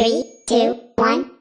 Three, two, one!